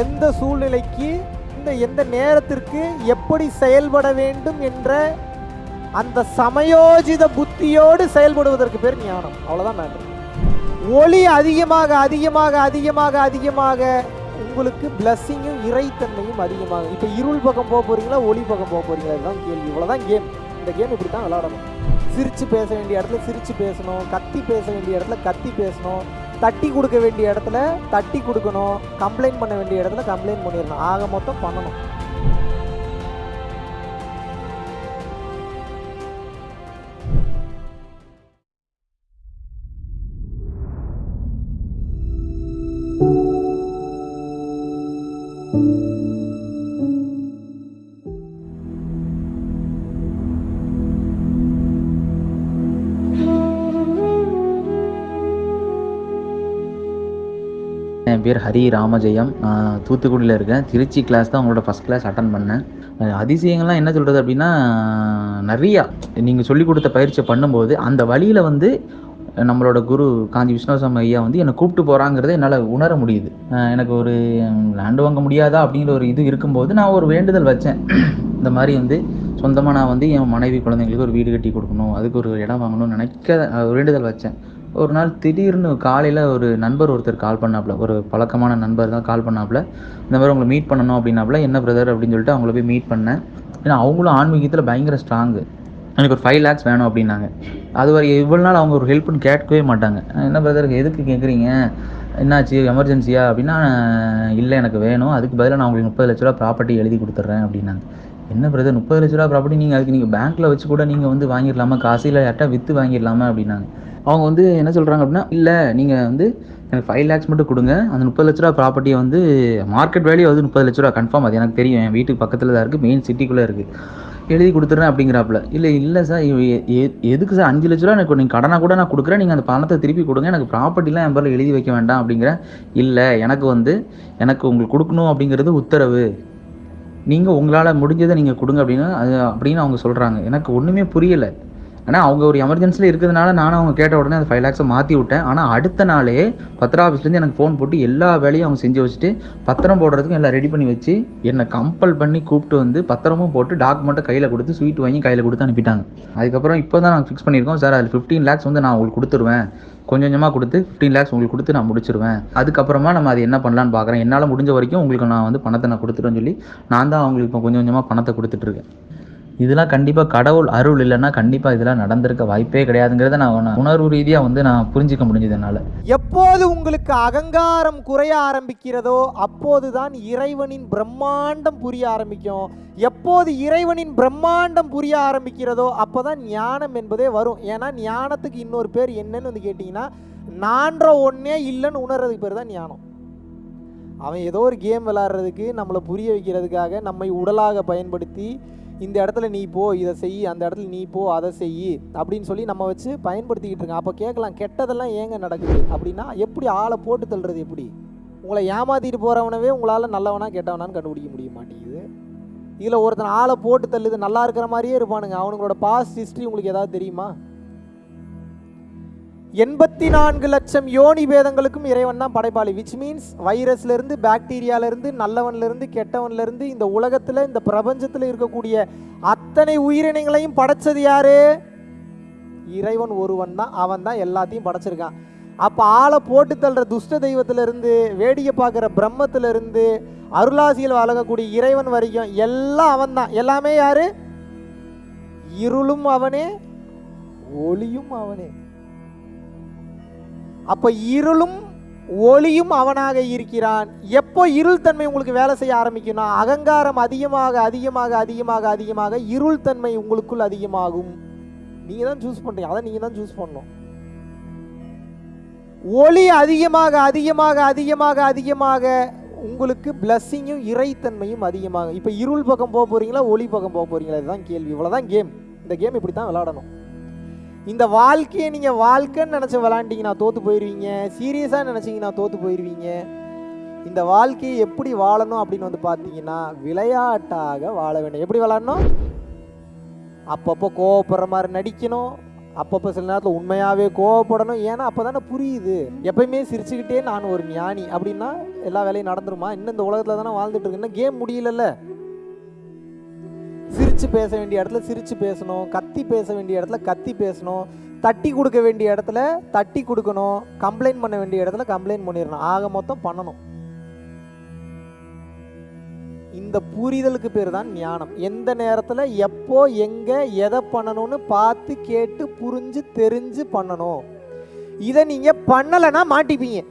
எந்த சூழ்நிலைக்கு இந்த எந்த நேரத்திற்கு எப்படி செயல்பட வேண்டும் என்ற அந்த சமயோஜித புத்தியோடு செயல்படுவதற்கு பேர் ஞானம். அவ்வளோதான் மேட்ரு ஒளி அதிகமாக அதிகமாக அதிகமாக அதிகமாக உங்களுக்கு பிளஸ்ஸிங்கும் இறைத்தன்மையும் அதிகமாக இப்போ இருள் பக்கம் போக போகிறீங்களா ஒளி பக்கம் போக போகிறீங்களா இதுதான் கேள்வி. இவ்வளோதான் கேம் இந்த கேம் இப்படி தான் விளாடணும் சிரித்து பேச வேண்டிய இடத்துல சிரித்து பேசணும். கத்தி பேச வேண்டிய இடத்துல கத்தி பேசணும். தட்டி கொடுக்க வேண்டிய இடத்துல தட்டி கொடுக்கணும் கம்ப்ளைண்ட் பண்ண வேண்டிய இடத்துல கம்ப்ளைண்ட் பண்ணிடணும். ஆக மொத்தம் பண்ணணும். என் பேர் ஹரி ராமஜெயம். நான் தூத்துக்குடியில் இருக்கேன். திருச்சி கிளாஸ் தான் உங்களோட ஃபஸ்ட் கிளாஸ் அட்டன் பண்ணேன். அதிசயங்கள்லாம் என்ன சொல்கிறது அப்படின்னா நிறையா நீங்கள் சொல்லிக் கொடுத்த பயிற்சியை பண்ணும்போது அந்த வழியில் வந்து நம்மளோட குரு காஞ்சி விஸ்வநாசம் ஐயா வந்து என்னை கூப்பிட்டு போகிறாங்கிறத என்னால் உணர முடியுது. எனக்கு ஒரு லேண்டு வாங்க முடியாதா அப்படிங்கிற ஒரு இது இருக்கும்போது நான் ஒரு வேண்டுதல் வச்சேன். இந்த மாதிரி வந்து சொந்தமாக நான் வந்து என் மனைவி குழந்தைங்களுக்கு ஒரு வீடு கட்டி கொடுக்கணும் அதுக்கு ஒரு இடம் வாங்கணும்னு நினைக்க ஒரு வேண்டுதல் வச்சேன். ஒரு நாள் திடீர்னு காலையில் ஒரு நண்பர் ஒருத்தர் கால் பண்ணாப்புல. ஒரு பழக்கமான நண்பர் தான் கால் பண்ணாப்புல. இந்த மாதிரி உங்களை மீட் பண்ணணும் அப்படின்னாப்புல என்ன பிரதர் அப்படின்னு சொல்லிட்டு அவங்கள போய் மீட் பண்ணேன். ஏன்னா அவங்களும் ஆன்மீகத்தில் பயங்கர ஸ்ட்ராங்கு எனக்கு ஒரு ஃபைவ் லேக்ஸ் வேணும் அப்படின்னாங்க. அது வரை இவ்வளோ நாள் அவங்க ஒரு ஹெல்ப்னு கேட்கவே மாட்டாங்க. என்ன பிரதர் எதுக்கு கேட்குறீங்க என்னாச்சு? எமர்ஜென்சியா அப்படின்னா இல்லை எனக்கு வேணும். அதுக்கு பதிலாக நான் உங்களுக்கு முப்பது லட்ச ரூபா ப்ராப்பர்ட்டி எழுதி கொடுத்துட்றேன் அப்படின்னாங்க. என்ன பிரதர் முப்பது லட்ச ரூபா ப்ராப்பர்ட்டி நீங்கள் அதுக்கு நீங்கள் பேங்க்கில் வச்சு கூட நீங்கள் வந்து வாங்கிடலாமா? காசு இல்லை யார்ட்டா விற்று வாங்கிடலாமா? அப்படின்னாங்க. அவங்க வந்து என்ன சொல்கிறாங்க அப்படின்னா இல்லை நீங்கள் வந்து எனக்கு ஃபைவ் லேக்ஸ் மட்டும் கொடுங்க. அந்த முப்பது லட்ச ரூபா ப்ராப்பர்ட்டியை வந்து மார்க்கெட் வேல்யூ வந்து முப்பது லட்ச ரூபா கன்ஃபார்ம் அது எனக்கு தெரியும். என் வீட்டுக்கு பக்கத்தில் தான் இருக்குது மெயின் சிட்டிக்குள்ளே இருக்குது எழுதி கொடுத்துட்றேன் அப்படிங்கிறாப்புல. இல்லை இல்லை சார் இவ எ- எதுக்கு சார் அஞ்சு லட்ச ரூபா எனக்கு நீங்கள் கடனாக கூட நான் கொடுக்குறேன். நீங்கள் அந்த பணத்தை திருப்பி கொடுங்க. எனக்கு ப்ராப்பர்ட்டிலாம் என் பேரில் எழுதி வைக்க வேண்டாம் அப்படிங்கிறேன் இல்லை எனக்கு வந்து எனக்கு உங்களுக்கு கொடுக்கணும் அப்படிங்கிறது உத்தரவு. நீங்கள் உங்களால் முடிஞ்சதை நீங்கள் கொடுங்க அப்படின்னு அது அப்படின்னு அவங்க சொல்கிறாங்க எனக்கு ஒன்றுமே புரியலை. ஆனால் அவங்க ஒரு எமர்ஜென்சியில் இருக்கிறதுனால நானும் அவங்க கேட்ட உடனே அந்த ஃபைவ் லேக்ஸை மாற்றி விட்டேன். ஆனால் அடுத்த நாளே பத்திர ஆஃபீஸ்லேருந்து எனக்கு ஃபோன் போட்டு எல்லா வேலையும் அவங்க செஞ்சு வச்சுட்டு பத்திரம் போடுறதுக்கும் எல்லாம் ரெடி பண்ணி வச்சு என்னை கம்பல் பண்ணி கூப்பிட்டு வந்து பத்திரமும் போட்டு டாக்குமெண்ட்டை கையில் கொடுத்து ஸ்வீட் வாங்கி கையில் கொடுத்து அனுப்பிட்டாங்க. அதுக்கப்புறம் இப்போ தான் நாங்கள் ஃபிக்ஸ் பண்ணியிருக்கோம். சார் அதில் ஃபிஃப்டீன் லேக்ஸ் வந்து நான் உங்களுக்கு கொடுத்துருவேன். கொஞ்சம் கொஞ்சமாக கொடுத்து ஃபிஃப்டீன் லேக்ஸ் உங்களுக்கு கொடுத்து நான் முடிச்சிருவேன். அதுக்கப்புறமா நம்ம அது என்ன பண்ணலான்னு பார்க்குறேன். என்னால் முடிஞ்ச வரைக்கும் உங்களுக்கு நான் வந்து பணத்தை நான் கொடுத்துருவேன்னு சொல்லி நான் தான் அவங்களுக்கு இப்போ கொஞ்சம் கொஞ்சமாக பணத்தை கொடுத்துட்ருக்கேன் இதெல்லாம் கண்டிப்பாக கடவுள் அருள் இல்லைன்னா கண்டிப்பாக இதெல்லாம் நடந்திருக்க வாய்ப்பே கிடையாதுங்கிறத நான் உணர்வு ரீதியாக வந்து நான் புரிஞ்சிக்க முடிஞ்சது என்னால். எப்போது உங்களுக்கு அகங்காரம் குறைய ஆரம்பிக்கிறதோ அப்போதுதான் இறைவனின் பிரம்மாண்டம் புரிய ஆரம்பிக்கும். எப்போது இறைவனின் பிரம்மாண்டம் புரிய ஆரம்பிக்கிறதோ அப்போதான் ஞானம் என்பதே வரும். ஏன்னா ஞானத்துக்கு இன்னொரு பேர் என்னன்னு வந்து கேட்டிங்கன்னா நான்ற ஒன்றே இல்லைன்னு உணர்றதுக்கு பேர் தான் ஞானம். அவன் ஏதோ ஒரு கேம் விளாட்றதுக்கு நம்மளை புரிய வைக்கிறதுக்காக நம்மை உடலாக பயன்படுத்தி இந்த இடத்துல நீ போ இதை செய் அந்த இடத்துல நீ போ அதை செய் அப்படின்னு சொல்லி நம்ம வச்சு பயன்படுத்திக்கிட்டு இருக்கோம். அப்போ கேட்கலாம் கெட்டதெல்லாம் ஏங்க நடக்குது அப்படின்னா எப்படி ஆளை போட்டு தள்ளுறது எப்படி? உங்களை ஏமாத்திட்டு போகிறவனவே உங்களால் நல்லவனா கெட்டவனான்னு கண்டுபிடிக்க முடிய மாட்டேங்குது. இதில் ஒருத்தன் ஆளை போட்டு தள்ளுது நல்லா இருக்கிற மாதிரியே இருப்பானுங்க. அவனுங்களோட பாஸ்ட் ஹிஸ்ட்ரி உங்களுக்கு ஏதாவது தெரியுமா? எண்பத்தி நான்கு லட்சம் யோனி பேதங்களுக்கும் இறைவன் தான் படைப்பாளி விச் மீன்ஸ் வைரஸ்லேருந்து பாக்டீரியாலேருந்து நல்லவன்லேருந்து கெட்டவன்லேருந்து இந்த உலகத்தில் இந்த பிரபஞ்சத்தில் இருக்கக்கூடிய அத்தனை உயிரினங்களையும் படைச்சது யாரு? இறைவன் ஒருவன் தான் அவன் தான் எல்லாத்தையும் படைச்சிருக்கான். அப்போ ஆளை போட்டு தள்ளுற துஷ்ட தெய்வத்திலிருந்து வேடிக்கை பார்க்குற பிரம்மத்திலிருந்து அருளாசியில் வழங்கக்கூடிய இறைவன் வரைக்கும் எல்லாம் அவன் தான். எல்லாமே யாரு? இருளும் அவனே ஒளியும் அவனே. அப்போ இருளும் ஒளியும் அவனாக இருக்கிறான். எப்போ இருள் தன்மை உங்களுக்கு வேலை செய்ய ஆரம்பிக்கும்னா அகங்காரம் அதிகமாக அதிகமாக அதிகமாக அதிகமாக இருள் தன்மை உங்களுக்குள் அதிகமாகும். நீங்கள் தான் சூஸ் பண்ணுறீங்க அதை நீங்கள் தான் சூஸ் பண்ணணும். ஒளி அதிகமாக அதிகமாக அதிகமாக அதிகமாக உங்களுக்கு பிளஸ்ஸிங்கும் இறைத்தன்மையும் அதிகமாக இப்போ இருள் பக்கம் போக போகிறீங்களா ஒளி பக்கம் போக போகிறீங்களா இதுதான் கேள்வி. இவ்வளோதான் கேம் இந்த கேம் இப்படி தான் விளாடணும் இந்த வாழ்க்கையை நீங்கள் வாழ்க்கைன்னு நினச்சி விளாண்டிங்கன்னா தோற்று போயிடுவீங்க சீரியஸாக நினச்சிங்கன்னா தோற்று போயிடுவீங்க இந்த வாழ்க்கையை எப்படி வாழணும் அப்படின்னு வந்து பார்த்தீங்கன்னா விளையாட்டாக வாழ வேண்டும். எப்படி விளாடணும் அப்பப்போ கோவப்படுற மாதிரி நடிக்கணும். அப்பப்போ சில நேரத்தில் உண்மையாகவே கோவப்படணும். ஏன்னா அப்போ தானே புரியுது. எப்பயுமே சிரிச்சுக்கிட்டே நான் ஒரு ஞானி அப்படின்னா எல்லா வேலையும் நடந்துருமா? இன்னும் இந்த உலகத்தில் தானே வாழ்ந்துட்டு இருக்கு. இன்னும் கேம் முடியலல்ல. சிரித்து பேச வேண்டிய இடத்துல சிரித்து பேசணும் கத்தி பேச வேண்டிய இடத்துல கத்தி பேசணும் தட்டி கொடுக்க வேண்டிய இடத்துல தட்டி கொடுக்கணும் கம்ப்ளைண்ட் பண்ண வேண்டிய இடத்துல கம்ப்ளைண்ட் பண்ணிடணும். ஆக மொத்தம் பண்ணணும். இந்த புரிதலுக்கு பேர் தான் ஞானம். எந்த நேரத்தில் எப்போ எங்கே எதை பண்ணணும்னு பார்த்து கேட்டு புரிஞ்சு தெரிஞ்சு பண்ணணும். இதை நீங்கள் பண்ணலைன்னா மாட்டிப்பீங்க.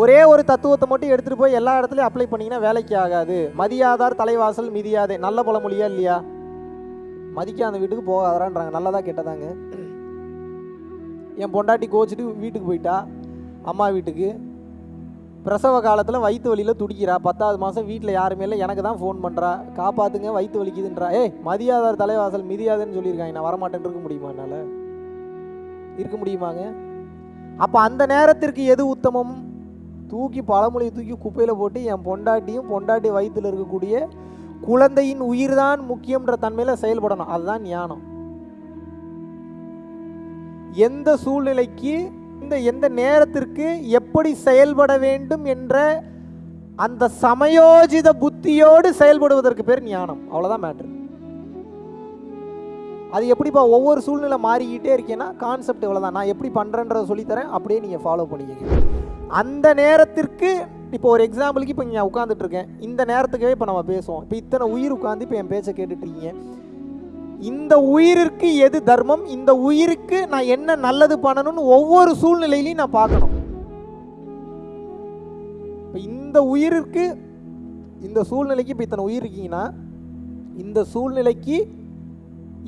ஒரே ஒரு தத்துவத்தை மட்டும் எடுத்துகிட்டு போய் எல்லா இடத்துலையும் அப்ளை பண்ணிங்கன்னா வேலைக்கு ஆகாது. மதியாதார் தலைவாசல் மிதியாதே. நல்ல பழமொழியா இல்லையா? மதிக்காத வீட்டுக்கு போகாதான்றாங்க நல்லதா கெட்டதாங்க. என் பொண்டாட்டி கோச்சிட்டு வீட்டுக்கு போயிட்டா அம்மா வீட்டுக்கு. பிரசவ காலத்தில் வயிற்று வலியில் துடிக்கிறா. பத்தாவது மாதம் வீட்டில் யாருமே இல்லை. எனக்கு தான் ஃபோன் பண்ணுறா காப்பாற்றுங்க வயிற்று வலிக்குதுன்றா. ஏய் மதியாதார் தலைவாசல் மிதியாதுன்னு சொல்லியிருக்காங்க. நான் வரமாட்டேன்னு இருக்க முடியுமா என்னால்? இருக்க முடியுமாங்க? அப்போ அந்த நேரத்திற்கு எது உத்தமம்? தூக்கி பழமொழியை தூக்கி குப்பையில் போட்டு என் பொண்டாட்டியும் பொண்டாட்டி வயிற்றில் இருக்கக்கூடிய குழந்தையின் உயிர் தான் முக்கியம்ன்ற தன்மையில் செயல்படணும். அதுதான் ஞானம். எந்த சூழ்நிலைக்கு இந்த எந்த நேரத்திற்கு எப்படி செயல்பட வேண்டும் என்ற அந்த சமயோஜித புத்தியோடு செயல்படுவதற்கு பேர் ஞானம். அவ்வளோதான் மேட்ரு அது எப்படிப்பா ஒவ்வொரு சூழ்நிலை மாறிக்கிட்டே இருக்கேன்னா கான்செப்ட் இவ்வளோதான் நான் எப்படி பண்ணுறேன்றதை சொல்லித்தரேன். அப்படியே நீங்கள் ஃபாலோ பண்ணிக்கங்க. அந்த நேரத்திற்கு இப்போ ஒரு எக்ஸாம்பிளுக்கு இப்போ இங்கே உட்காந்துட்டு இருக்கேன். இந்த நேரத்துக்கே இப்போ நம்ம பேசுவோம். இப்போ இத்தனை உயிர் உட்காந்து இப்போ என் பேச்சை கேட்டுட்ருக்கீங்க இந்த உயிருக்கு எது தர்மம்? இந்த உயிருக்கு நான் என்ன நல்லது பண்ணணும்னு ஒவ்வொரு சூழ்நிலையிலையும் நான் பார்க்கணும். இப்போ இந்த உயிருக்கு இந்த சூழ்நிலைக்கு இப்போ இத்தனை உயிர் இருக்கீங்கன்னா இந்த சூழ்நிலைக்கு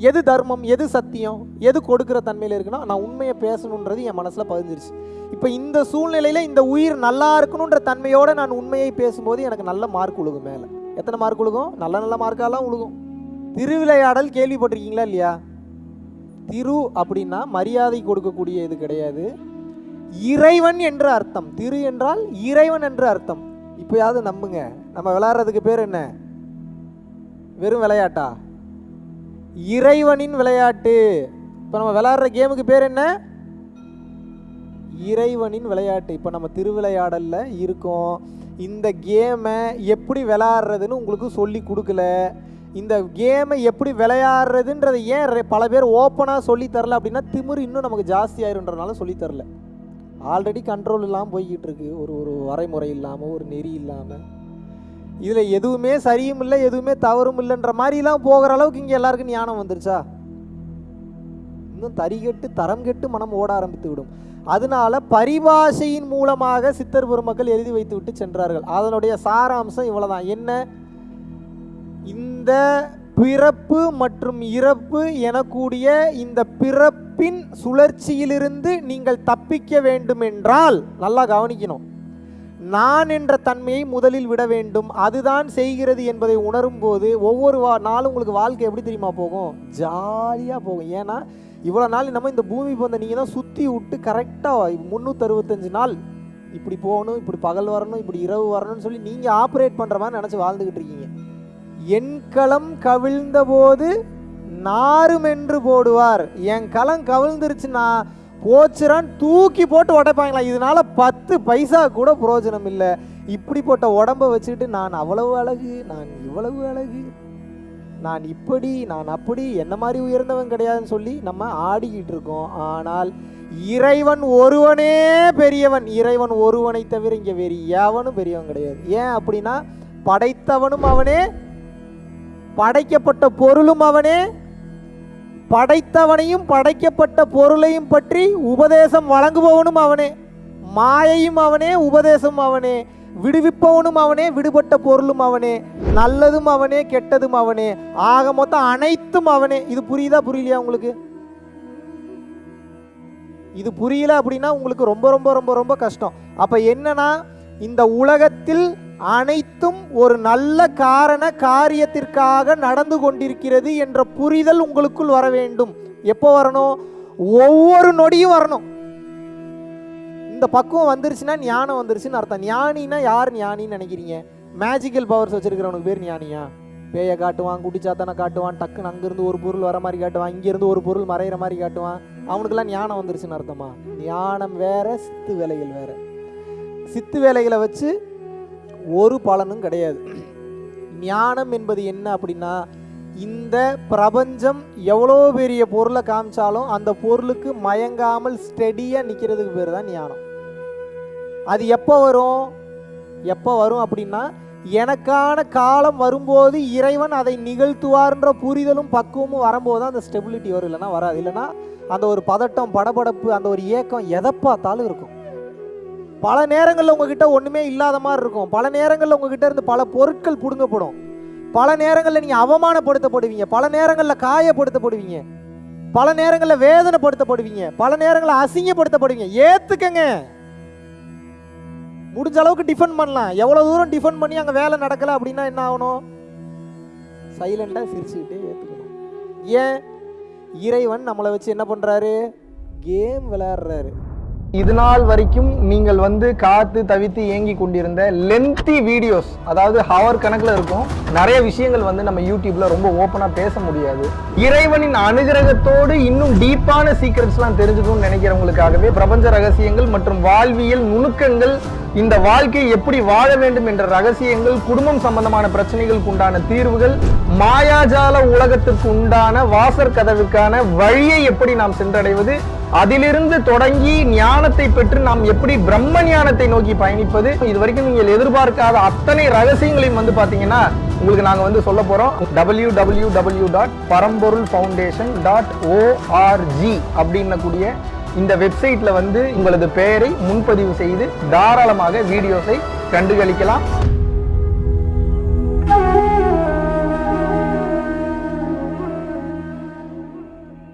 எது தர்மம் எது சத்தியம் எது கொடுக்குற தன்மையில் இருக்குன்னா நான் உண்மையை பேசணுன்றது என் மனசில் பதிஞ்சிருச்சு. இப்போ இந்த சூழ்நிலையில் இந்த உயிர் நல்லா இருக்கணுன்ற தன்மையோடு நான் உண்மையை பேசும்போது எனக்கு நல்ல மார்க் உழுகும் மேலே. எத்தனை மார்க் உழுகும்? நல்ல நல்ல மார்க்காலாம் உழுகும். திருவிளையாடல் கேள்விப்பட்டிருக்கீங்களா இல்லையா? திரு அப்படின்னா மரியாதை கொடுக்கக்கூடிய இது கிடையாது. இறைவன் என்ற அர்த்தம். திரு என்றால் இறைவன் என்ற அர்த்தம். இப்போயாவது நம்புங்க. நம்ம விளையாடுறதுக்கு பேர் என்ன? வெறும் விளையாட்டா? இறைவனின் விளையாட்டு. இப்போ நம்ம விளையாடுற கேமுக்கு பேர் என்ன? இறைவனின் விளையாட்டு. இப்போ நம்ம திருவிளையாடலில் இருக்கோம். இந்த கேமை எப்படி விளையாடுறதுன்னு உங்களுக்கு சொல்லி கொடுக்கல. இந்த கேமை எப்படி விளையாடுறதுன்றதை ஏன் பல பேர் ஓப்பனாக சொல்லி தரல அப்படின்னா திமிர் இன்னும் நமக்கு ஜாஸ்தி ஆயிருன்றனால சொல்லி தரல. ஆல்ரெடி கண்ட்ரோல் இல்லாமல் போய்கிட்டு இருக்கு. ஒரு ஒரு வரைமுறை இல்லாமல் ஒரு நெறி இல்லாமல் இதில் எதுவுமே சரியும் இல்லை எதுவுமே தவறும் இல்லைன்ற மாதிரிலாம் போகிற அளவுக்கு இங்கே எல்லாருக்கும் ஞானம் வந்துருச்சா? இன்னும் தரிகெட்டு தரம் கெட்டு மனம் ஓட ஆரம்பித்து விடும். அதனால பரிபாஷையின் மூலமாக சித்தர் பெருமக்கள் எழுதி வைத்து விட்டு சென்றார்கள். அதனுடைய சாராம்சம் இவ்வளோதான் என்ன? இந்த பிறப்பு மற்றும் இறப்பு எனக்கூடிய இந்த பிறப்பின் சுழற்சியிலிருந்து நீங்கள் தப்பிக்க வேண்டுமென்றால் நல்லா கவனிக்கணும். நான் என்ற தன்மையை முதலில் விட வேண்டும். அதுதான் செய்கிறது என்பதை உணரும் போது ஒவ்வொரு வா நாளும் உங்களுக்கு வாழ்க்கை எப்படி தெரியுமா போகும்? ஜாலியாக போகும். ஏன்னா இவ்வளோ நாள் நம்ம இந்த பூமி பந்தை நீங்கள் தான் சுற்றி விட்டு கரெக்டாக முந்நூற்றறுபத்தஞ்சு நாள் இப்படி போகணும் இப்படி பகல் வரணும் இப்படி இரவு வரணும்னு சொல்லி நீங்கள் ஆப்ரேட் பண்ணுற மாதிரி நினச்சி வாழ்ந்துக்கிட்டு இருக்கீங்க. என் களம் கவிழ்ந்த போது நாருமென்று போடுவார். என் களம் கவிழ்ந்துருச்சுன்னா போச்சுறான் தூக்கி போட்டு உடைப்பாங்களா? இதனால பத்து பைசா கூட பிரயோஜனம் இல்லை. இப்படிப்பட்ட உடம்ப வச்சுக்கிட்டு நான் அவ்வளவு அழகு நான் இவ்வளவு அழகு நான் இப்படி நான் அப்படி என்ன மாதிரி உயர்ந்தவன் கிடையாதுன்னு சொல்லி நம்ம ஆடிக்கிட்டு இருக்கோம். ஆனால் இறைவன் ஒருவனே பெரியவன். இறைவன் ஒருவனை தவிர இங்கே வேறு எவனும் பெரியவன் கிடையாது. ஏன் அப்படின்னா படைத்தவனும் அவனே படைக்கப்பட்ட பொருளும் அவனே படைத்தவனையும் படைக்கப்பட்ட பொருளையும் பற்றி உபதேசம் வழங்குபவனும் அவனே. மாயையும் அவனே உபதேசம் அவனே. விடுவிப்பவனும் அவனே விடுபட்ட பொருளும் அவனே. நல்லதும் அவனே கெட்டதும் அவனே. ஆக மொத்தம் அனைத்தும் அவனே. இது புரியுதா புரியலையா உங்களுக்கு? இது புரியல அப்படின்னா உங்களுக்கு ரொம்ப ரொம்ப ரொம்ப ரொம்ப கஷ்டம். அப்ப என்னன்னா இந்த உலகத்தில் அனைத்தும் ஒரு நல்ல காரண காரியத்திற்காக நடந்து கொண்டிருக்கிறது என்ற புரிதல் உங்களுக்குள் வர வேண்டும். எப்போ வரணும்? ஒவ்வொரு நொடியும் வரணும். இந்த பக்குவம் வந்துருச்சுன்னா ஞானம் வந்துருச்சுன்னு அர்த்தம். ஞானினா யார் ஞானின்னு நினைக்கிறீங்க? மேஜிக்கல் பவர்ஸ் வச்சிருக்கிறவனுக்கு பேர் ஞானியா? பேயை காட்டுவான் குட்டிச்சாத்தானை காட்டுவான் டக்குன்னு அங்கேருந்து ஒரு பொருள் வர மாதிரி காட்டுவான் இங்கேருந்து ஒரு பொருள் மறையிற மாதிரி காட்டுவான். அவனுக்கெல்லாம் ஞானம் வந்துருச்சுன்னு அர்த்தமா? ஞானம் வேற சித்து வேலைகள் வேற. சித்து வேலைகளை வச்சு ஒரு பலனும் கிடையாது. ஞானம் என்பது என்ன அப்படின்னா இந்த பிரபஞ்சம் எவ்வளோ பெரிய பொருளை காமிச்சாலும் அந்த பொருளுக்கு மயங்காமல் ஸ்டெடியாக நிற்கிறதுக்கு பேர் தான் ஞானம். அது எப்போ வரும்? எப்போ வரும் அப்படின்னா எனக்கான காலம் வரும்போது இறைவன் அதை நிகழ்த்துவார்ன்ற புரிதலும் பக்குவமும் வரும்போது தான் அந்த ஸ்டெபிலிட்டி வரும். இல்லைன்னா வராது. இல்லைன்னா அந்த ஒரு பதட்டம் படபடப்பு அந்த ஒரு ஏக்கம் எதை பார்த்தாலும் இருக்கும். பல நேரங்களில் உங்ககிட்ட ஒன்றுமே இல்லாத மாதிரி இருக்கும். பல நேரங்களில் உங்ககிட்ட இருந்து பல பொருட்கள் பிடுங்கப்படும். பல நேரங்களில் நீங்கள் அவமானப்படுத்தப்படுவீங்க. பல நேரங்களில் காயப்படுத்தப்படுவீங்க. பல நேரங்களில் வேதனைப்படுத்தப்படுவீங்க. பல நேரங்களில் அசிங்கப்படுத்தப்படுவீங்க. ஏத்துக்கங்க. முடிஞ்ச அளவுக்கு டிஃபெண்ட் பண்ணலாம். எவ்வளோ தூரம் டிஃபெண்ட் பண்ணி அங்கே வேலை நடக்கலை அப்படின்னா என்ன ஆகணும்? சைலண்டாக சிரிச்சுக்கிட்டே ஏற்றுக்கணும் ஏன்? இறைவன் நம்மளை வச்சு என்ன பண்ணுறாரு கேம் விளையாடுறாரு. இது நாள் வரைக்கும் நீங்கள் வந்து காத்து தவித்து ஏங்கி கொண்டிருந்த லென்த்தி வீடியோஸ் அதாவது ஹவர் கணக்கில் இருக்கும் நிறைய விஷயங்கள் வந்து நம்ம யூடியூப்ல ரொம்ப ஓப்பனாக பேச முடியாது. இறைவனின் அனுகிரகத்தோடு இன்னும் டீப்பான சீக்ரெட்ஸ்லாம் தெரிஞ்சுக்கணும்னு நினைக்கிறவங்களுக்காகவே பிரபஞ்ச ரகசியங்கள் மற்றும் வாழ்வியல் நுணுக்கங்கள் இந்த வாழ்க்கை எப்படி வாழ வேண்டும் என்ற ரகசியங்கள் குடும்பம் சம்பந்தமான பிரச்சனைகளுக்கு உண்டான தீர்வுகள் மாயாஜால உலகத்திற்கு உண்டான வாசற் கதவுக்கான வழியை எப்படி நாம் சென்றடைவது அதிலிருந்து தொடங்கி ஞானத்தை பெற்று நாம் எப்படி பிரம்ம ஞானத்தை நோக்கி பயணிப்பது இது வரைக்கும் நீங்கள் எதிர்பார்க்காத அத்தனை ரகசியங்களையும் வந்து பார்த்தீங்கன்னா உங்களுக்கு நாங்கள் வந்து சொல்ல போகிறோம் W W W dot Paramporul foundation dot O R G அப்படின்னக்கூடிய இந்த வெப்சைட்டில் வந்து உங்களது பெயரை முன்பதிவு செய்து தாராளமாக வீடியோஸை கண்டுகளிக்கலாம்.